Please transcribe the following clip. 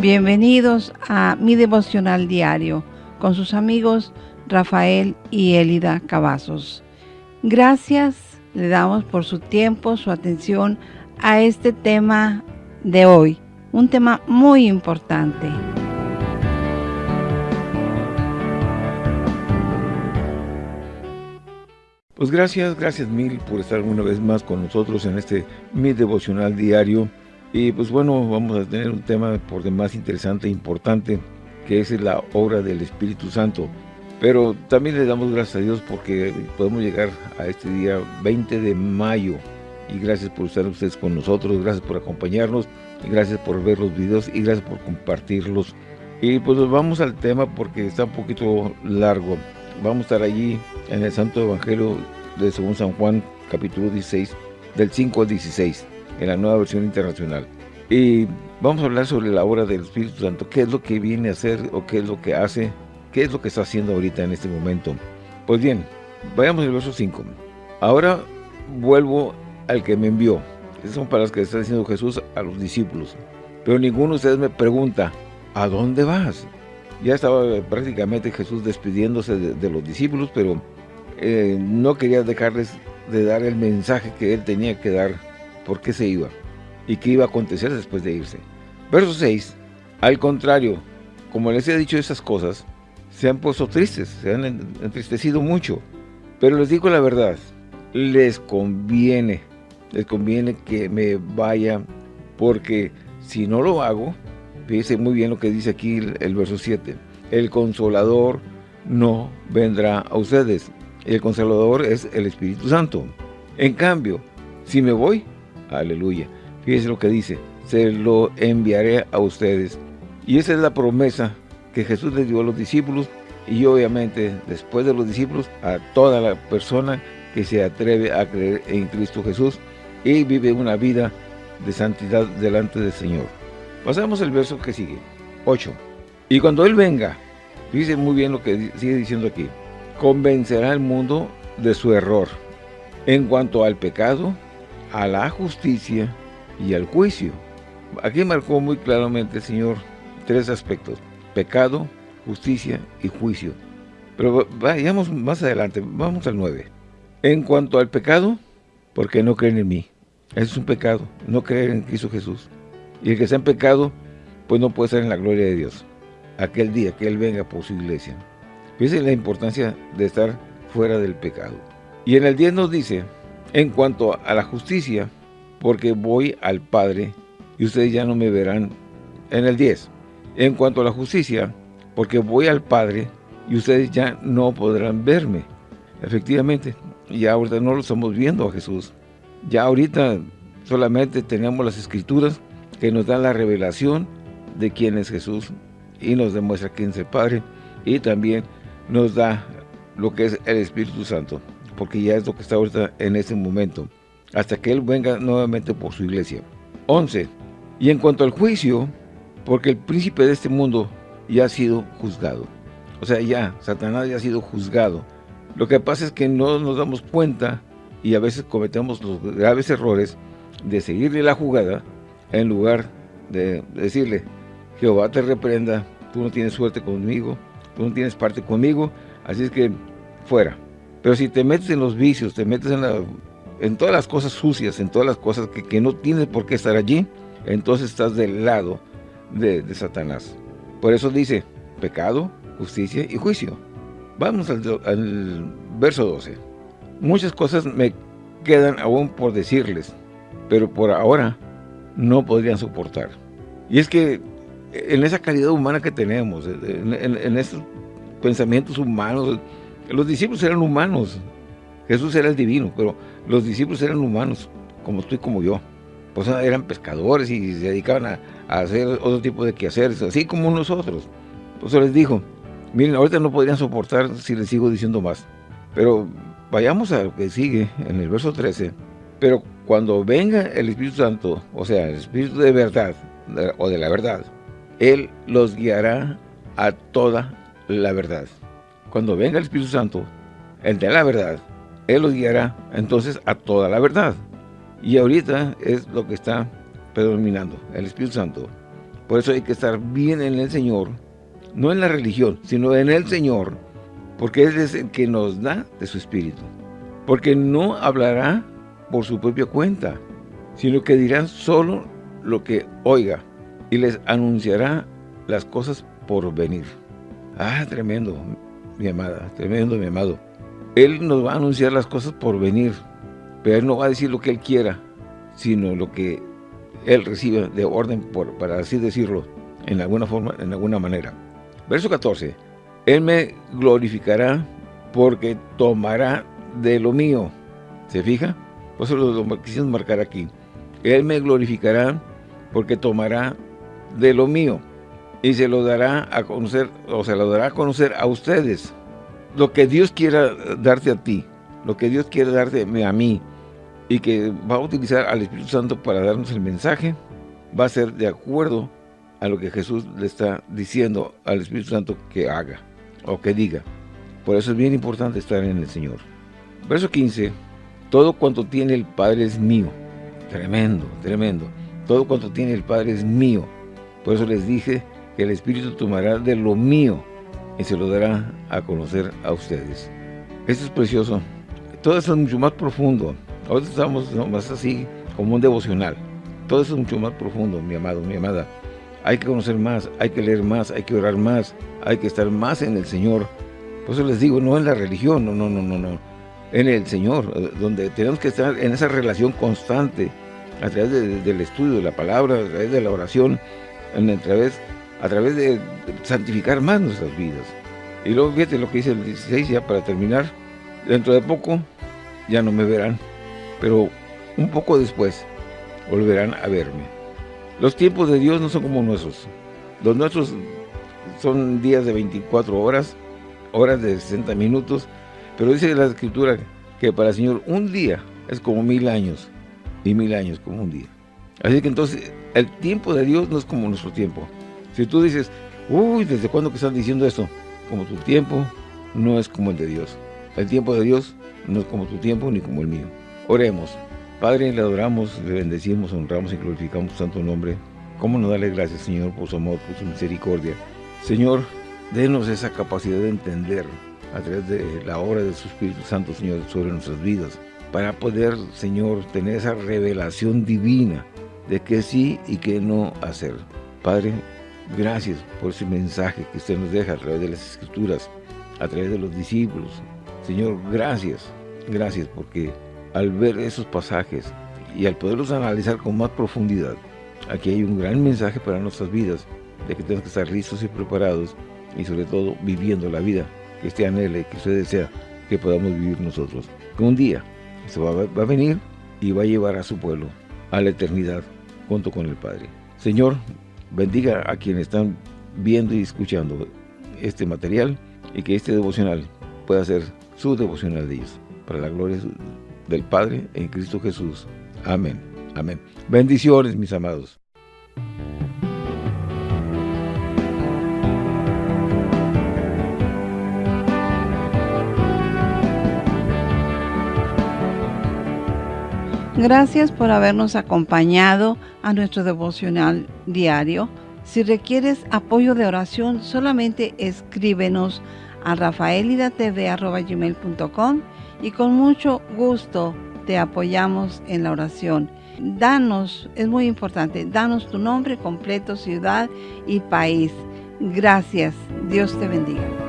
Bienvenidos a mi devocional diario con sus amigos Rafael y Elida Cavazos. Gracias le damos por su tiempo, su atención a este tema de hoy, un tema muy importante. Pues gracias, gracias mil por estar una vez más con nosotros en este mi devocional diario. Y pues bueno, vamos a tener un tema por demás interesante e importante, que es la obra del Espíritu Santo. Pero también le damos gracias a Dios porque podemos llegar a este día 20 de mayo. Y gracias por estar ustedes con nosotros, gracias por acompañarnos, gracias por ver los videos y gracias por compartirlos. Y pues vamos al tema porque está un poquito largo. Vamos a estar allí en el Santo Evangelio de según San Juan, capítulo 16, del 5 al 16, en la nueva versión internacional. Y vamos a hablar sobre la obra del Espíritu Santo, qué es lo que viene a hacer o qué es lo que hace, qué es lo que está haciendo ahorita en este momento. Pues bien, vayamos al verso 5. Ahora vuelvo al que me envió. Esas son palabras que está diciendo Jesús a los discípulos. Pero ninguno de ustedes me pregunta, ¿a dónde vas? Ya estaba prácticamente Jesús despidiéndose de, los discípulos, pero eh, no quería dejarles de dar el mensaje que él tenía que dar, por qué se iba y qué iba a acontecer después de irse. Verso 6, al contrario, como les he dicho esas cosas, se han puesto tristes, se han entristecido mucho, pero les digo la verdad, les conviene, les conviene que me vaya, porque si no lo hago, Fíjense muy bien lo que dice aquí el, verso 7. El consolador no vendrá a ustedes. El consolador es el Espíritu Santo. En cambio, si me voy, aleluya. Fíjense lo que dice. Se lo enviaré a ustedes. Y esa es la promesa que Jesús le dio a los discípulos y obviamente después de los discípulos a toda la persona que se atreve a creer en Cristo Jesús y vive una vida de santidad delante del Señor. Pasamos al verso que sigue, 8. Y cuando Él venga, dice muy bien lo que sigue diciendo aquí, convencerá al mundo de su error en cuanto al pecado, a la justicia y al juicio. Aquí marcó muy claramente Señor tres aspectos, pecado, justicia y juicio. Pero vayamos más adelante, vamos al 9. En cuanto al pecado, porque no creen en mí. Es un pecado, no creer en Cristo Jesús. Y el que está en pecado, pues no puede estar en la gloria de Dios. Aquel día que Él venga por su iglesia. Fíjense la importancia de estar fuera del pecado. Y en el 10 nos dice, en cuanto a la justicia, porque voy al Padre y ustedes ya no me verán. En el 10, en cuanto a la justicia, porque voy al Padre y ustedes ya no podrán verme. Efectivamente, ya ahorita no lo estamos viendo a Jesús. Ya ahorita solamente tenemos las escrituras que nos da la revelación de quién es Jesús y nos demuestra quién es el Padre y también nos da lo que es el Espíritu Santo, porque ya es lo que está ahorita en este momento, hasta que Él venga nuevamente por su iglesia. 11. Y en cuanto al juicio, porque el príncipe de este mundo ya ha sido juzgado. O sea, ya, Satanás ya ha sido juzgado. Lo que pasa es que no nos damos cuenta y a veces cometemos los graves errores de seguirle la jugada en lugar de decirle, Jehová te reprenda, tú no tienes suerte conmigo, tú no tienes parte conmigo, así es que fuera. Pero si te metes en los vicios, te metes en, en todas las cosas sucias, en todas las cosas que, no tienes por qué estar allí, entonces estás del lado de, Satanás. Por eso dice, pecado, justicia y juicio. Vamos al, al verso 12. Muchas cosas me quedan aún por decirles, pero por ahora no podrían soportar. Y es que en esa calidad humana que tenemos, en, esos pensamientos humanos, los discípulos eran humanos, Jesús era el divino, pero los discípulos eran humanos, como tú y como yo. Pues eran pescadores y se dedicaban a, hacer otro tipo de quehaceres, así como nosotros. Eso les dijo, miren, ahorita no podrían soportar si les sigo diciendo más. Pero vayamos a lo que sigue en el verso 13. Pero cuando venga el Espíritu Santo, o sea, el Espíritu de verdad, o de la verdad, Él los guiará a toda la verdad. Cuando venga el Espíritu Santo, el de la verdad, Él los guiará entonces a toda la verdad. Y ahorita es lo que está predominando, el Espíritu Santo. Por eso hay que estar bien en el Señor, no en la religión, sino en el Señor, porque Él es el que nos da de su Espíritu. Porque no hablará por su propia cuenta, sino que dirá solo lo que oiga y les anunciará las cosas por venir. Ah, tremendo, mi amada, tremendo, mi amado. Él nos va a anunciar las cosas por venir, pero Él no va a decir lo que Él quiera, sino lo que Él recibe de orden, para así decirlo, en alguna forma, en alguna manera. Verso 14. Él me glorificará porque tomará de lo mío. ¿Se fija? Por eso lo quisimos marcar aquí. Él me glorificará porque tomará de lo mío y se lo dará a conocer, o se lo dará a conocer a ustedes. Lo que Dios quiera darte a ti, lo que Dios quiere darte a mí, y que va a utilizar al Espíritu Santo para darnos el mensaje, va a ser de acuerdo a lo que Jesús le está diciendo al Espíritu Santo que haga o que diga. Por eso es bien importante estar en el Señor. Verso 15, todo cuanto tiene el Padre es mío. Tremendo, tremendo. Todo cuanto tiene el Padre es mío. Por eso les dije que el Espíritu tomará de lo mío y se lo dará a conocer a ustedes. Esto es precioso. Todo eso es mucho más profundo. Ahora estamos más así como un devocional. Todo eso es mucho más profundo, mi amado, mi amada. Hay que conocer más, hay que leer más, hay que orar más, hay que estar más en el Señor. Por eso les digo, no en la religión, no, no, no, no, no. En el Señor, donde tenemos que estar en esa relación constante, a través del estudio de la palabra, a través de la oración, a través a través de santificar más nuestras vidas. Y luego fíjate lo que dice el 16 ya para terminar. Dentro de poco ya no me verán, pero un poco después volverán a verme. Los tiempos de Dios no son como nuestros. Los nuestros son días de 24 horas, horas de 60 minutos, pero dice la Escritura que para el Señor un día es como mil años, y mil años como un día. Así que entonces el tiempo de Dios no es como nuestro tiempo. Si tú dices, uy, ¿desde cuándo que están diciendo esto? Como tu tiempo no es como el de Dios. El tiempo de Dios no es como tu tiempo ni como el mío. Oremos. Padre, le adoramos, le bendecimos, honramos y glorificamos tu santo nombre. ¿Cómo no darle gracias, Señor, por su amor, por su misericordia? Señor, denos esa capacidad de entender a través de la obra de su Espíritu Santo, Señor, sobre nuestras vidas, para poder, Señor, tener esa revelación divina de qué sí y qué no hacer. Padre, Gracias por ese mensaje que usted nos deja a través de las Escrituras, a través de los discípulos. Señor, gracias, gracias porque al ver esos pasajes y al poderlos analizar con más profundidad, aquí hay un gran mensaje para nuestras vidas, de que tenemos que estar listos y preparados y sobre todo viviendo la vida que usted anhele, que usted desea que podamos vivir nosotros. Que un día se va, va a venir y va a llevar a su pueblo a la eternidad junto con el Padre. Señor, bendiga a quienes están viendo y escuchando este material y que este devocional pueda ser su devocional de ellos. Para la gloria del Padre en Cristo Jesús. Amén. Amén. Bendiciones, mis amados. Gracias por habernos acompañado a nuestro devocional diario. Si requieres apoyo de oración, solamente escríbenos a rafaelidatv.com y con mucho gusto te apoyamos en la oración. Danos, es muy importante, danos tu nombre completo, ciudad y país. Gracias. Dios te bendiga.